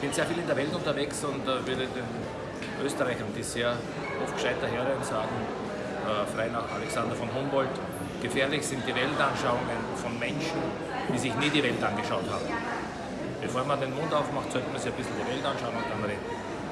Ich bin sehr viel in der Welt unterwegs und äh, würde den Österreichern, die sehr oft gescheiter Herren sagen, äh, frei nach Alexander von Humboldt, gefährlich sind die Weltanschauungen von Menschen, die sich nie die Welt angeschaut haben. Bevor man den Mund aufmacht, sollte man sich ein bisschen die Welt anschauen und dann reden.